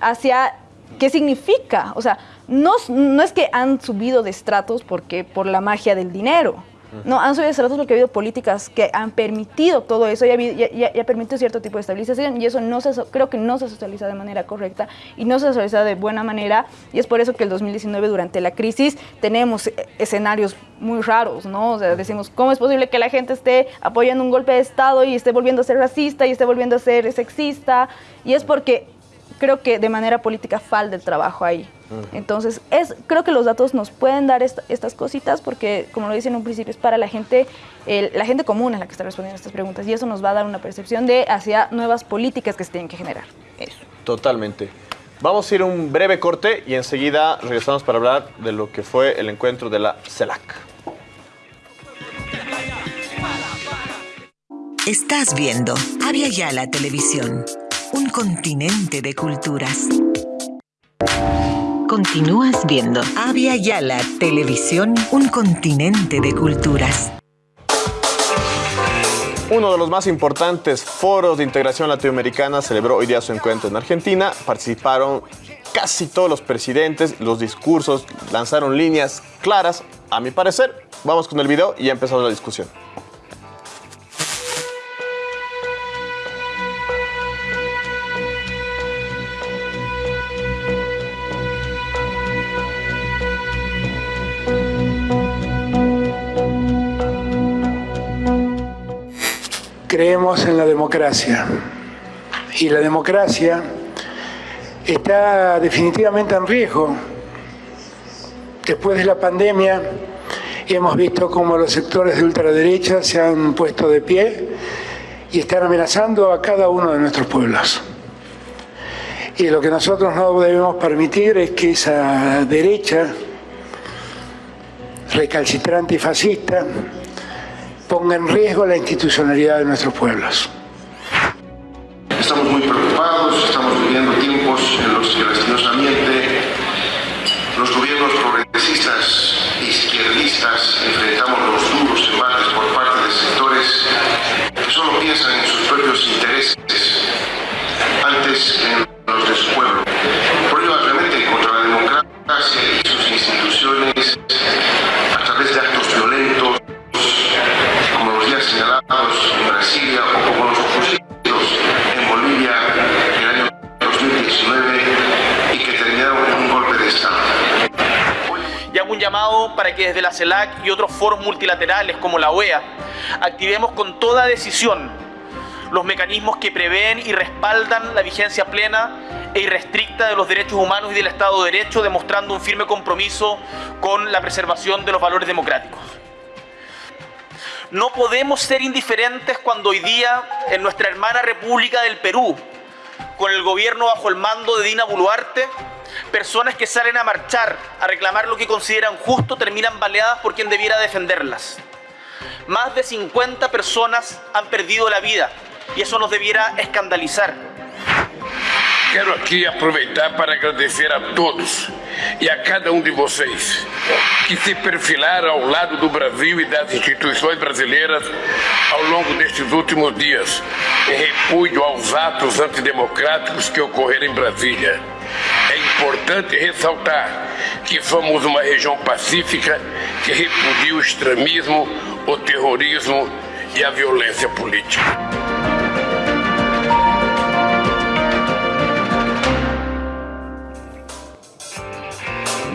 hacia qué significa. O sea, no, no es que han subido de estratos porque, por la magia del dinero. No, han subido de estratos porque ha habido políticas que han permitido todo eso y ha, permitido cierto tipo de estabilización y eso no se, creo que no se socializa de manera correcta y no se socializa de buena manera y es por eso que el 2019 durante la crisis tenemos escenarios muy raros, ¿no? O sea, decimos, ¿cómo es posible que la gente esté apoyando un golpe de Estado y esté volviendo a ser racista y esté volviendo a ser sexista? Y es porque creo que de manera política falta el trabajo ahí. Entonces, es, creo que los datos nos pueden dar estas cositas porque, como lo dicen en un principio, es para la gente, la gente común es la que está respondiendo a estas preguntas y eso nos va a dar una percepción de hacia nuevas políticas que se tienen que generar. Eso. Totalmente. Vamos a ir un breve corte y enseguida regresamos para hablar de lo que fue el encuentro de la CELAC. Estás viendo Avia Yala Televisión un continente de culturas. Continúas viendo Avia Yala Televisión, un continente de culturas. Uno de los más importantes foros de integración latinoamericana celebró hoy día su encuentro en Argentina. Participaron casi todos los presidentes, los discursos lanzaron líneas claras, a mi parecer. Vamos con el video y ya empezamos la discusión. Creemos en la democracia y la democracia está definitivamente en riesgo. Después de la pandemia hemos visto cómo los sectores de ultraderecha se han puesto de pie y están amenazando a cada uno de nuestros pueblos. Y lo que nosotros no debemos permitir es que esa derecha recalcitrante y fascista ponga en riesgo la institucionalidad de nuestros pueblos. Estamos muy preocupados, estamos viviendo tiempos en los que lastimosamente los gobiernos progresistas e izquierdistas enfrentamos CELAC y otros foros multilaterales como la OEA activemos con toda decisión los mecanismos que prevén y respaldan la vigencia plena e irrestricta de los derechos humanos y del Estado de Derecho, demostrando un firme compromiso con la preservación de los valores democráticos. No podemos ser indiferentes cuando hoy día en nuestra hermana República del Perú, con el gobierno bajo el mando de Dina Boluarte, personas que salen a marchar, a reclamar lo que consideran justo, terminan baleadas por quien debiera defenderlas. Más de 50 personas han perdido la vida y eso nos debiera escandalizar. Quero aqui aproveitar para agradecer a todos e a cada um de vocês que se perfilaram ao lado do Brasil e das instituições brasileiras ao longo destes últimos dias, em repúdio aos atos antidemocráticos que ocorreram em Brasília. É importante ressaltar que somos uma região pacífica que repudia o extremismo, o terrorismo e a violência política.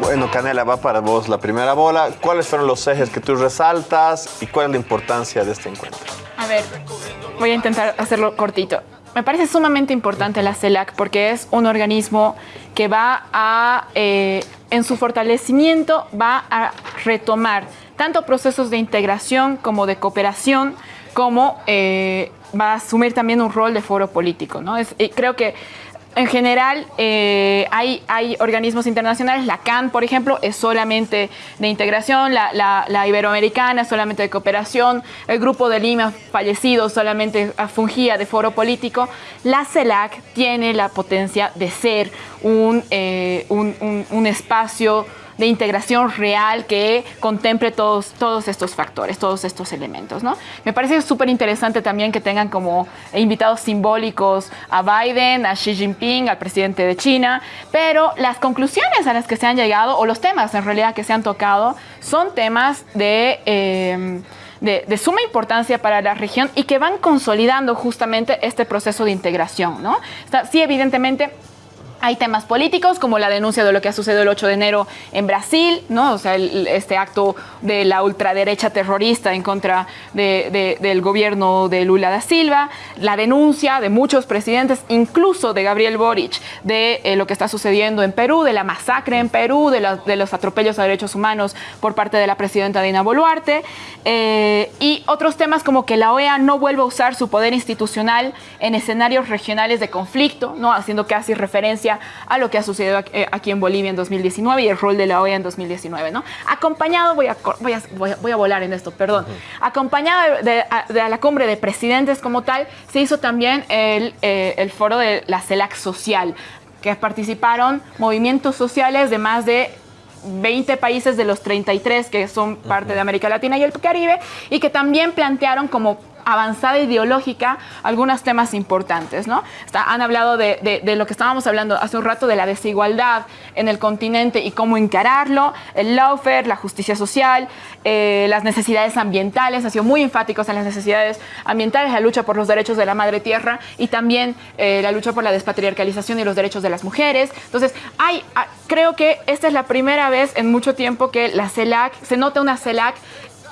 Bueno, Canela, va para vos la primera bola. ¿Cuáles fueron los ejes que tú resaltas y cuál es la importancia de este encuentro? A ver, voy a intentar hacerlo cortito. Me parece sumamente importante la CELAC porque es un organismo que va a, eh, en su fortalecimiento, va a retomar tanto procesos de integración como de cooperación, como eh, va a asumir también un rol de foro político. ¿no? Es, creo que en general, eh, hay, hay, organismos internacionales, la CAN, por ejemplo, es solamente de integración, la, la, Iberoamericana es solamente de cooperación, el Grupo de Lima fallecido solamente fungía de foro político. La CELAC tiene la potencia de ser un, eh, un, un espacio de integración real que contemple todos, todos estos factores, todos estos elementos. ¿no? Me parece súper interesante también que tengan como invitados simbólicos a Biden, a Xi Jinping, al presidente de China, pero las conclusiones a las que se han llegado, o los temas en realidad que se han tocado, son temas de... Eh, de, suma importancia para la región y que van consolidando justamente este proceso de integración. ¿no? Está, sí, evidentemente, hay temas políticos, como la denuncia de lo que ha sucedido el 8 de enero en Brasil, ¿no? o sea, este acto de la ultraderecha terrorista en contra de, de, del gobierno de Lula da Silva, la denuncia de muchos presidentes, incluso de Gabriel Boric, de eh, lo que está sucediendo en Perú, de la masacre en Perú, de, los atropellos a derechos humanos por parte de la presidenta Dina Boluarte, eh, y otros temas como que la OEA no vuelva a usar su poder institucional en escenarios regionales de conflicto, ¿no? haciendo casi referencia a lo que ha sucedido aquí en Bolivia en 2019 y el rol de la OEA en 2019, ¿no? Acompañado, voy a, voy a, voy a, volar en esto, perdón, uh -huh. acompañado de, de, de, la cumbre de presidentes como tal, se hizo también el, eh, el foro de la CELAC social, que participaron movimientos sociales de más de 20 países de los 33 que son parte de América Latina y el Caribe y que también plantearon como avanzada ideológica algunos temas importantes, ¿no? Está, han hablado de, de, de, lo que estábamos hablando hace un rato de la desigualdad en el continente y cómo encararlo, el lawfare, la justicia social, eh, las necesidades ambientales, ha sido muy enfáticos en las necesidades ambientales, la lucha por los derechos de la madre tierra y también eh, la lucha por la despatriarcalización y los derechos de las mujeres. Entonces, hay, creo que esta es la primera vez en mucho tiempo que la CELAC, se nota una CELAC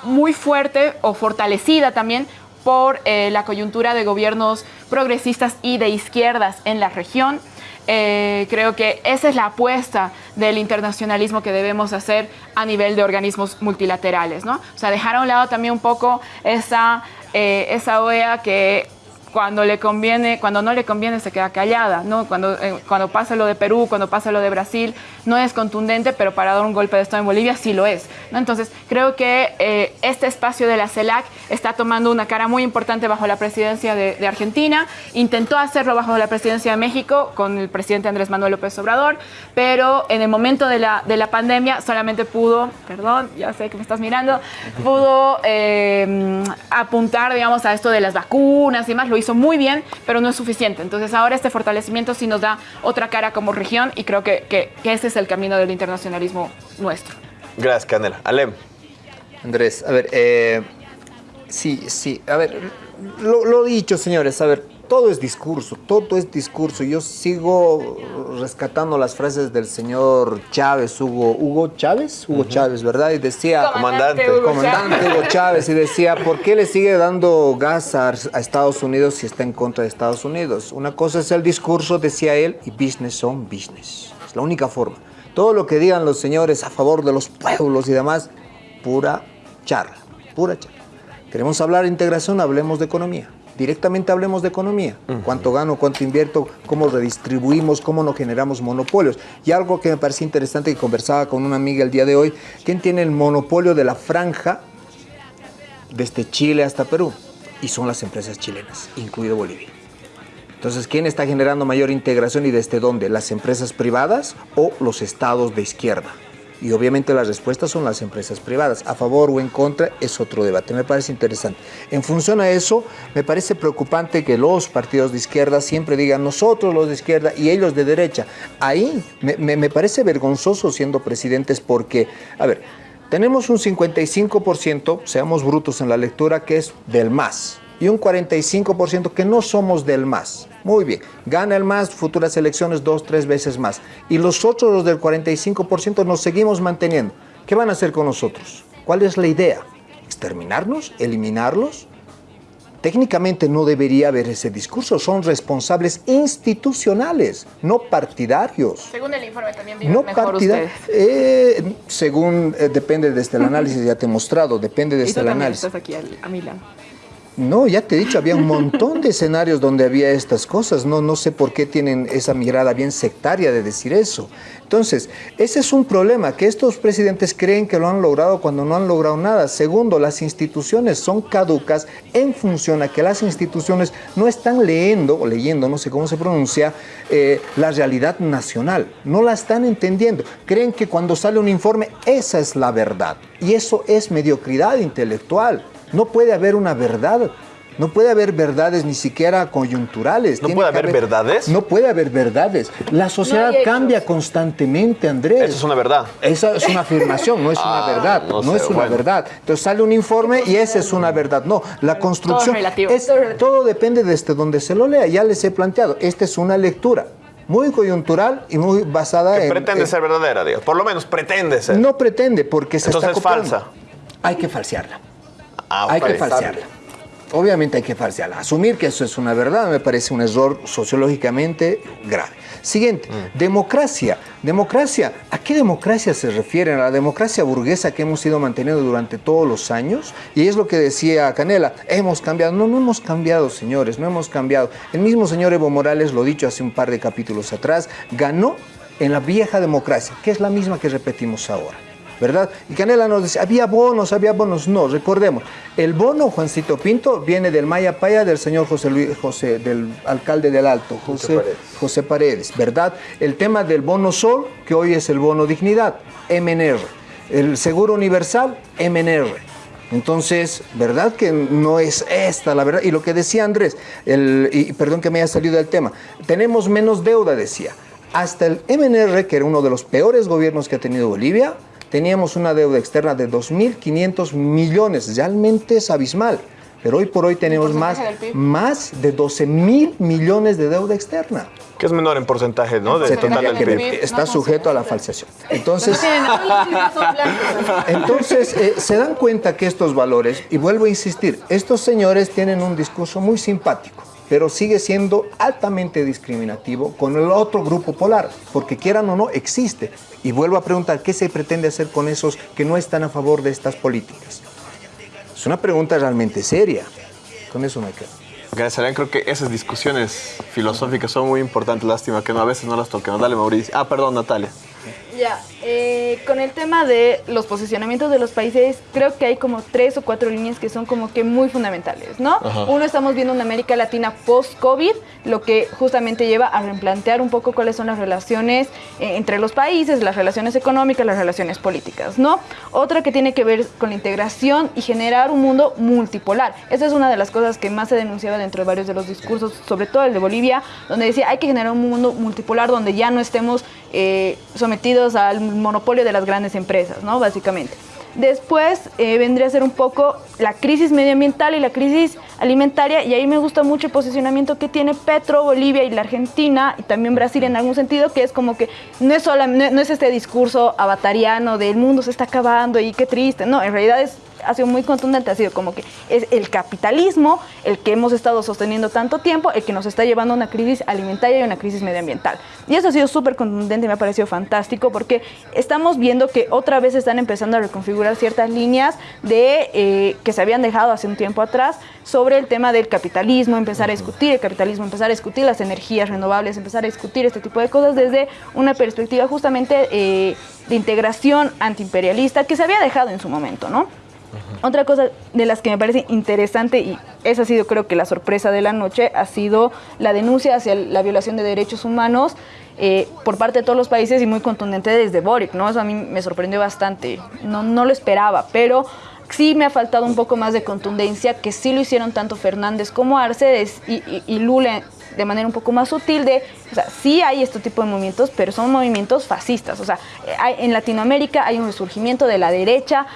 muy fuerte o fortalecida también por eh, la coyuntura de gobiernos progresistas y de izquierdas en la región. Eh, creo que esa es la apuesta del internacionalismo que debemos hacer a nivel de organismos multilaterales, ¿no? O sea, dejar a un lado también un poco esa, eh, esa OEA que cuando le conviene, cuando no le conviene se queda callada, ¿no? Cuando, eh, cuando pasa lo de Perú, cuando pasa lo de Brasil, no es contundente, pero para dar un golpe de Estado en Bolivia sí lo es, ¿no? Entonces, creo que eh, este espacio de la CELAC está tomando una cara muy importante bajo la presidencia de, Argentina, intentó hacerlo bajo la presidencia de México con el presidente Andrés Manuel López Obrador, pero en el momento de la, de la pandemia solamente pudo, perdón, ya sé que me estás mirando, pudo eh, apuntar, digamos, a esto de las vacunas y más, hizo muy bien, pero no es suficiente. Entonces ahora este fortalecimiento sí nos da otra cara como región y creo que, que, que ese es el camino del internacionalismo nuestro. Gracias, Canela. Alem. Andrés, a ver, eh, sí, sí, a ver, lo, lo dicho, señores, a ver, todo es discurso, todo es discurso. Yo sigo rescatando las frases del señor Chávez, Hugo, Hugo Chávez, Hugo uh -huh. Chávez, ¿verdad? Y decía, comandante, Hugo comandante Chávez. Hugo Chávez, y decía, ¿por qué le sigue dando gas a, a, Estados Unidos si está en contra de Estados Unidos? Una cosa es el discurso, decía él, y business son business. Es la única forma. Todo lo que digan los señores a favor de los pueblos y demás, pura charla, pura charla. Queremos hablar de integración, hablemos de economía directamente hablemos de economía. Uh -huh. Cuánto gano, cuánto invierto, cómo redistribuimos, cómo no generamos monopolios. Y algo que me parecía interesante que conversaba con una amiga el día de hoy, ¿quién tiene el monopolio de la franja desde Chile hasta Perú? Y son las empresas chilenas, incluido Bolivia. Entonces, ¿quién está generando mayor integración y desde dónde? ¿Las empresas privadas o los estados de izquierda? Y obviamente las respuestas son las empresas privadas. A favor o en contra es otro debate. Me parece interesante. En función a eso, me parece preocupante que los partidos de izquierda siempre digan nosotros los de izquierda y ellos de derecha. Ahí me, me, parece vergonzoso siendo presidentes porque, a ver, tenemos un 55%, seamos brutos en la lectura, que es del MAS y un 45% que no somos del MAS. Muy bien, gana el MAS, futuras elecciones dos, tres veces más. Y los otros, los del 45%, nos seguimos manteniendo. ¿Qué van a hacer con nosotros? ¿Cuál es la idea? ¿Exterminarnos? ¿Eliminarlos? Técnicamente no debería haber ese discurso, son responsables institucionales, no partidarios. Según el informe también viven No mejor ustedes. Eh, según, eh, depende desde el análisis, ya te he mostrado, depende (laughs) Y desde tú el análisis. estás aquí a mi lado. No, ya te he dicho, había un montón de escenarios donde había estas cosas. No, no sé por qué tienen esa mirada bien sectaria de decir eso. Entonces, ese es un problema, que estos presidentes creen que lo han logrado cuando no han logrado nada. Segundo, las instituciones son caducas en función a que las instituciones no están leyendo, o leyendo, no sé cómo se pronuncia, eh, la realidad nacional. No la están entendiendo. Creen que cuando sale un informe, esa es la verdad. Y eso es mediocridad intelectual. No puede haber una verdad. No puede haber verdades ni siquiera coyunturales. ¿No Tiene puede haber verdades? No puede haber verdades. La sociedad cambia constantemente, Andrés. Eso es una verdad. Esa es una afirmación, no es Ah, una verdad. no No, sé, es una bueno. verdad. Entonces sale un informe y esa es una verdad. No, la construcción relativo. es todo depende desde donde se lo lea. Ya les he planteado. Esta es una lectura muy coyuntural y muy basada Que en pretende en- ser verdadera, Dios. Por lo menos pretende ser. No pretende porque se Entonces está es copiando. falsa. Hay que falsearla. Ah, Hay que falsearla. Obviamente hay que falsearla. Asumir que eso es una verdad me parece un error sociológicamente grave. Siguiente, Mm. democracia. Democracia, ¿a qué democracia se refieren? ¿A la democracia burguesa que hemos ido manteniendo durante todos los años? Y es lo que decía Canela, hemos cambiado. No, no hemos cambiado, señores, no hemos cambiado. El mismo señor Evo Morales, lo dicho hace un par de capítulos atrás, ganó en la vieja democracia, que es la misma que repetimos ahora. ¿Verdad? Y Canela nos dice, había bonos, había bonos. No, recordemos, el bono, Juancito Pinto, viene del Maya Paya del señor José Luis, José, del alcalde del Alto, José, José Paredes, ¿verdad? El tema del bono sol, que hoy es el bono dignidad, MNR. El seguro universal, MNR. Entonces, ¿verdad que no es esta la verdad? Y lo que decía Andrés, el, y perdón que me haya salido del tema, tenemos menos deuda, decía. Hasta el MNR, que era uno de los peores gobiernos que ha tenido Bolivia, teníamos una deuda externa de 2.500 millones, realmente es abismal. Pero hoy por hoy tenemos más, más de 12 mil millones de deuda externa. Que es menor en porcentaje, ¿no? Se total del PIB. está sujeto a la falsación. Entonces, (laughs) entonces eh, se dan cuenta que estos valores, y vuelvo a insistir, estos señores tienen un discurso muy simpático, pero sigue siendo altamente discriminativo con el otro grupo polar, porque quieran o no, existe. Y vuelvo a preguntar, ¿qué se pretende hacer con esos que no están a favor de estas políticas? Es una pregunta realmente seria. Con eso me quedo. Porque Serán, creo que esas discusiones filosóficas son muy importantes. Lástima que no, a veces no las toquemos. Dale, Mauricio. Ah, perdón, Natalia. Ya, eh, con el tema de los posicionamientos de los países, creo que hay como tres o cuatro líneas que son como que muy fundamentales, ¿no? Ajá. Uno, estamos viendo una América Latina post-COVID, lo que justamente lleva a replantear un poco cuáles son las relaciones eh, entre los países, las relaciones económicas, las relaciones políticas, ¿no? Otra que tiene que ver con la integración y generar un mundo multipolar. Esa es una de las cosas que más se denunciaba dentro de varios de los discursos, sobre todo el de Bolivia, donde decía hay que generar un mundo multipolar donde ya no estemos eh, sometidos al monopolio de las grandes empresas, ¿no? Básicamente. Después eh, vendría a ser un poco la crisis medioambiental y la crisis alimentaria, y ahí me gusta mucho el posicionamiento que tiene Petro, Bolivia y la Argentina, y también Brasil en algún sentido, que es como que no es, no es este discurso avatariano del mundo se está acabando y qué triste, no, en realidad es, ha sido muy contundente, ha sido como que es el capitalismo el que hemos estado sosteniendo tanto tiempo, el que nos está llevando a una crisis alimentaria y una crisis medioambiental. Y eso ha sido súper contundente me ha parecido fantástico porque estamos viendo que otra vez están empezando a reconfigurar ciertas líneas de, eh, que se habían dejado hace un tiempo atrás sobre el tema del capitalismo, empezar a discutir el capitalismo, empezar a discutir las energías renovables, empezar a discutir este tipo de cosas desde una perspectiva justamente eh, de integración antiimperialista que se había dejado en su momento, ¿no? Otra cosa de las que me parece interesante, y esa ha sido creo que la sorpresa de la noche, ha sido la denuncia hacia la violación de derechos humanos eh, por parte de todos los países y muy contundente desde Boric, ¿no? Eso a mí me sorprendió bastante, no, no lo esperaba, pero sí me ha faltado un poco más de contundencia, que sí lo hicieron tanto Fernández como Arce y, Lula de manera un poco más sutil de, o sea, sí hay este tipo de movimientos, pero son movimientos fascistas. O sea, en Latinoamérica hay un resurgimiento de la derecha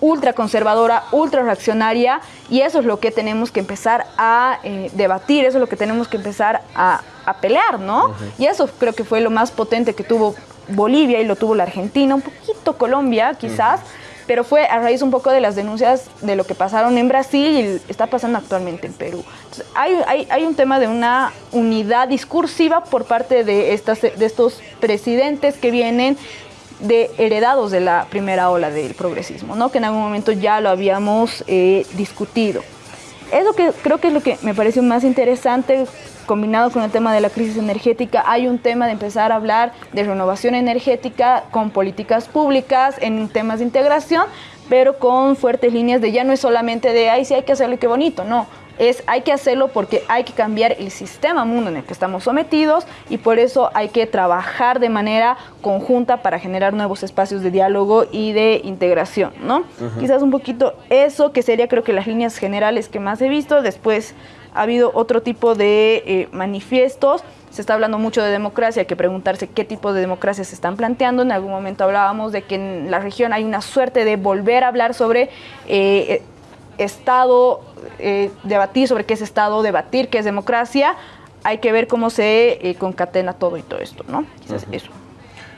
ultraconservadora, ultra reaccionaria, y eso es lo que tenemos que empezar a eh, debatir, eso es lo que tenemos que empezar a, a pelear, ¿no? Uh -huh. Y eso creo que fue lo más potente que tuvo Bolivia y lo tuvo la Argentina, un poquito Colombia quizás, uh -huh pero fue a raíz un poco de las denuncias de lo que pasaron en Brasil y está pasando actualmente en Perú. Entonces, hay, hay, hay, un tema de una unidad discursiva por parte de, estas, de estos presidentes que vienen de heredados de la primera ola del progresismo, ¿no? que en algún momento ya lo habíamos eh, discutido. Es lo que creo que es lo que me pareció más interesante combinado con el tema de la crisis energética, hay un tema de empezar a hablar de renovación energética con políticas públicas en temas de integración, pero con fuertes líneas de ya no es solamente de, ay, sí hay que hacerlo qué bonito, no. Es hay que hacerlo porque hay que cambiar el sistema mundo en el que estamos sometidos y por eso hay que trabajar de manera conjunta para generar nuevos espacios de diálogo y de integración, ¿no? Uh -huh. Quizás un poquito eso, que sería creo que las líneas generales que más he visto, después ha habido otro tipo de eh, manifiestos. Se está hablando mucho de democracia, hay que preguntarse qué tipo de democracia se están planteando. En algún momento hablábamos de que en la región hay una suerte de volver a hablar sobre eh, Estado, eh, debatir sobre qué es Estado, debatir qué es democracia. Hay que ver cómo se eh, concatena todo y todo esto, ¿no? Quizás uh -huh. eso.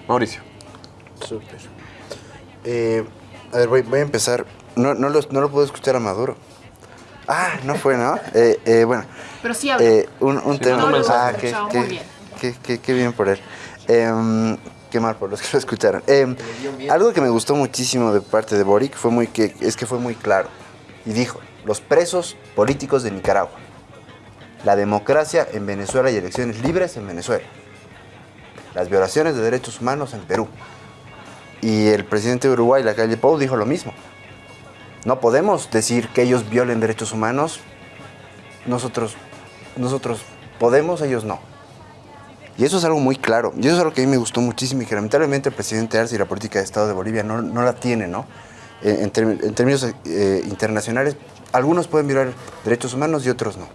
Mauricio. Súper. Eh, a ver, voy, voy, a empezar. No, no, lo, no lo puedo escuchar a Maduro. Ah, no fue, ¿no? (laughs) Eh, eh, bueno. Pero sí habla. Eh, un, un sí, tema. No, ah, qué, qué, bien. Qué, qué, qué, bien por él. Em, qué mal por los que lo escucharon. Em, algo que me gustó muchísimo de parte de Boric fue muy que, es que fue muy claro. Y dijo, los presos políticos de Nicaragua. La democracia en Venezuela y elecciones libres en Venezuela. Las violaciones de derechos humanos en Perú. Y el presidente de Uruguay, la calle Pou, dijo lo mismo. No podemos decir que ellos violen derechos humanos. Nosotros, nosotros podemos, ellos no. Y eso es algo muy claro. Y eso es algo que a mí me gustó muchísimo y que lamentablemente el presidente Arce y la política de Estado de Bolivia no, no la tiene, ¿no? En, en, términos eh, internacionales, algunos pueden violar derechos humanos y otros no.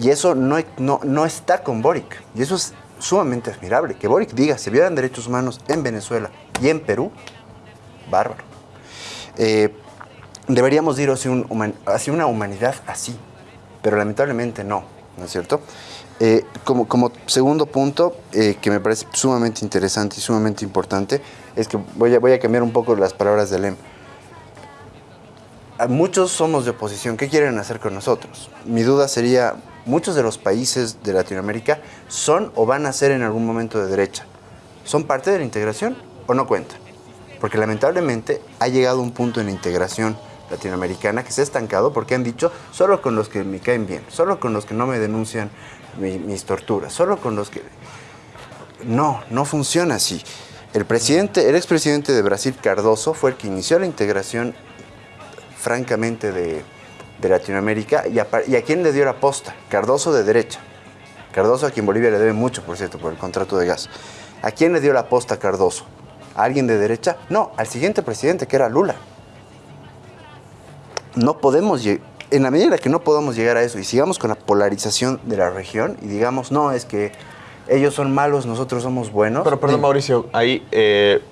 Y eso no, no, no está con Boric. Y eso es sumamente admirable. Que Boric diga, se violan derechos humanos en Venezuela y en Perú, bárbaro. Eh, deberíamos ir hacia, una humanidad así, pero lamentablemente no, ¿no es cierto? Eh, como, como, segundo punto, eh, que me parece sumamente interesante y sumamente importante, es que voy a, voy a cambiar un poco las palabras de Lem. Muchos somos de oposición, ¿qué quieren hacer con nosotros? Mi duda sería, muchos de los países de Latinoamérica son o van a ser en algún momento de derecha. ¿Son parte de la integración o no cuentan? Porque lamentablemente ha llegado un punto en la integración latinoamericana que se ha estancado porque han dicho solo con los que me caen bien, solo con los que no me denuncian mi, mis torturas, solo con los que... No, no funciona así. El presidente, el expresidente de Brasil, Cardoso, fue el que inició la integración francamente de, de Latinoamérica y a, y a quién le dio la posta, Cardoso de derecha. Cardoso a quien Bolivia le debe mucho, por cierto, por el contrato de gas. ¿A quién le dio la posta Cardoso? ¿A alguien de derecha? No, al siguiente presidente, que era Lula no podemos, en la medida que no podamos llegar a eso y sigamos con la polarización de la región y digamos, no, es que ellos son malos, nosotros somos buenos. Pero perdón, Mauricio, ahí, eh,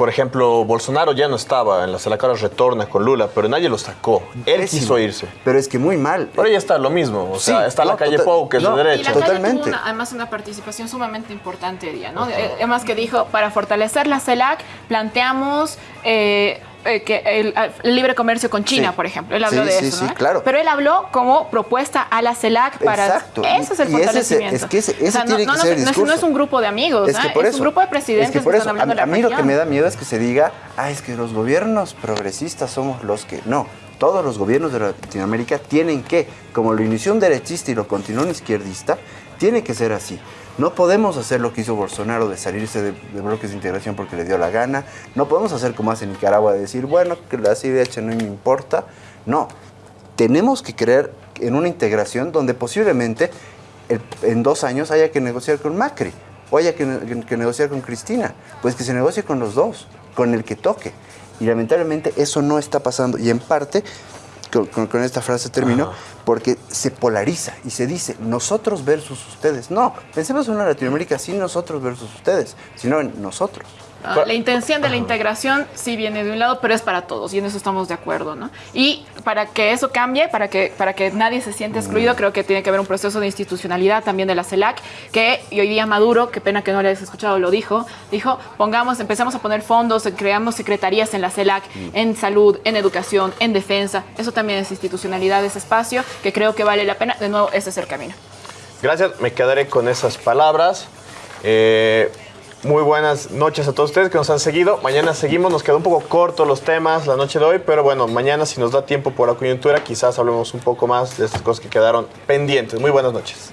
por ejemplo, Bolsonaro ya no estaba en la sala cara retorna con Lula, pero nadie lo sacó. Él Pésimo. quiso irse. Pero es que muy mal. Pero ya está lo mismo, o Sí, sea, está no, la calle Pou, que es no, de Y derecha. la Totalmente. tuvo una- además una participación sumamente importante día, ¿no? Eh, Además que dijo, para fortalecer la CELAC planteamos eh, eh, que el, el libre comercio con China, Sí. por ejemplo. Él habló Sí, de eso, sí, ¿no? claro. Pero él habló como propuesta a la CELAC para... Exacto. Eso es el Y ese es- fortalecimiento. que ese- ese O sea, no- tiene no, que no, ser el no es- discurso. no es un grupo de amigos, Es un grupo de presidentes es que por que eso, están hablando a, de a la mí lo que me da miedo es que se diga, ah, es que los gobiernos progresistas somos los que... No, todos los gobiernos de Latinoamérica tienen que, como lo inició un derechista y lo continuó un izquierdista, tiene que ser así. No podemos hacer lo que hizo Bolsonaro de salirse de, bloques de integración porque le dio la gana. No podemos hacer como hace Nicaragua de decir, bueno, que la CIDH no me importa. No, tenemos que creer en una integración donde posiblemente en dos años haya que negociar con Macri o haya que, ne- que negociar con Cristina. Pues que se negocie con los dos, con el que toque. Y lamentablemente eso no está pasando. Y en parte, con, con- con esta frase termino, porque se polariza y se dice nosotros versus ustedes. No, pensemos en una Latinoamérica sin nosotros versus ustedes, sino en nosotros. Ah, La intención de la integración sí viene de un lado, pero es para todos y en eso estamos de acuerdo, ¿no? Y para que eso cambie, para que, para que nadie se sienta excluido, creo que tiene que haber un proceso de institucionalidad también de la CELAC, que y hoy día Maduro, qué pena que no le hayas escuchado, lo dijo, dijo, pongamos, empezamos a poner fondos, creamos secretarías en la CELAC, en salud, en educación, en defensa, eso también es institucionalidad ese espacio, que creo que vale la pena, de nuevo, ese es el camino. Gracias, me quedaré con esas palabras. Eh, muy buenas noches a todos ustedes que nos han seguido. Mañana seguimos, nos quedó un poco corto los temas la noche de hoy, pero bueno, mañana si nos da tiempo por la coyuntura, quizás hablemos un poco más de estas cosas que quedaron pendientes. Muy buenas noches.